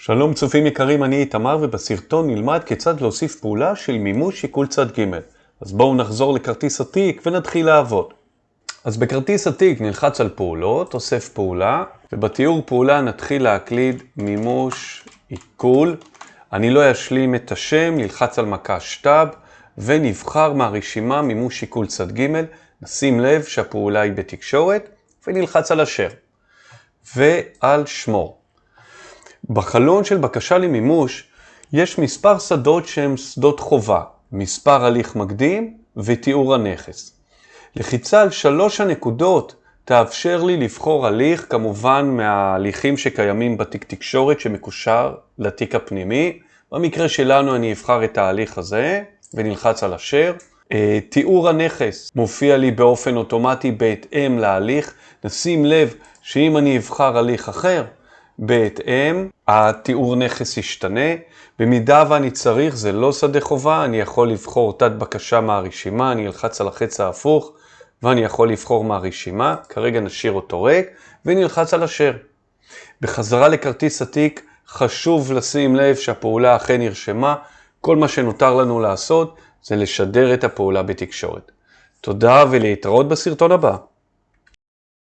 שלום צופים יקרים, אני איתמר ובסרטון נלמד כיצד להוסיף פעולה של מימוש שיקול צד ג'. אז בואו נחזור לכרטיס התיק ונתחיל לעבוד. אז בכרטיס התיק נלחץ על פעולות, אוסף פעולה, ובתיאור פעולה נתחיל להקליד מימוש עיכול. אני לא אשלים את השם, נלחץ על מקש טאב, ונבחר מהרשימה מימוש שיקול צד ג', נשים לב שהפעולה היא בתקשורת, ונלחץ על אשר. ועל שמור. בחלון של בקשה למימוש יש מספר שדות שהם שדות חובה, מספר הליך מקדים ותיאור הנכס. לחיצה על שלוש הנקודות תאפשר לי לבחור הליך, כמובן מההליכים שקיימים בתיק תקשורת שמקושר לתיק הפנימי. במקרה שלנו אני אבחר את ההליך הזה ונלחץ על אשר. אה, תיאור הנכס מופיע לי באופן אוטומטי בהתאם להליך. נשים לב שאם אני אבחר הליך אחר, בהתאם, התיאור נכס ישתנה. במידה ואני צריך, זה לא שדה חובה, אני יכול לבחור תת בקשה מהרשימה, אני אלחץ על החץ ההפוך, ואני יכול לבחור מהרשימה, כרגע נשאיר אותו ריק, ונלחץ על אשר. בחזרה לכרטיס התיק, חשוב לשים לב שהפעולה אכן נרשמה, כל מה שנותר לנו לעשות זה לשדר את הפעולה בתקשורת. תודה ולהתראות בסרטון הבא.